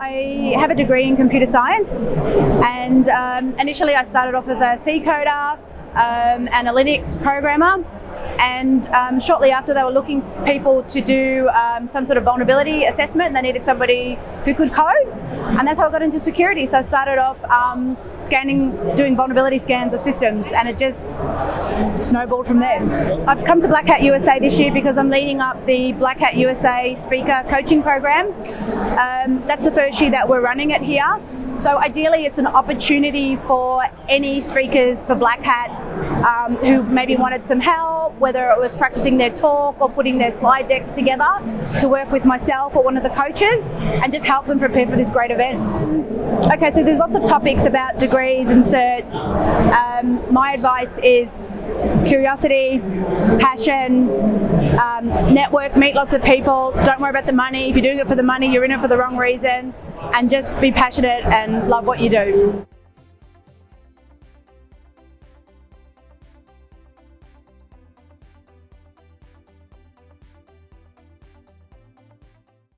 I have a degree in computer science and um, initially I started off as a C coder um, and a Linux programmer and um, shortly after they were looking people to do um, some sort of vulnerability assessment. They needed somebody who could code. And that's how I got into security. So I started off um, scanning doing vulnerability scans of systems. And it just snowballed from there. I've come to Black Hat USA this year because I'm leading up the Black Hat USA speaker coaching program. Um, that's the first year that we're running it here. So ideally it's an opportunity for any speakers for Black Hat um, who maybe wanted some help, whether it was practicing their talk or putting their slide decks together to work with myself or one of the coaches and just help them prepare for this great event. Okay, so there's lots of topics about degrees and certs. Um, my advice is curiosity, passion, um, network, meet lots of people, don't worry about the money. If you're doing it for the money, you're in it for the wrong reason and just be passionate and love what you do.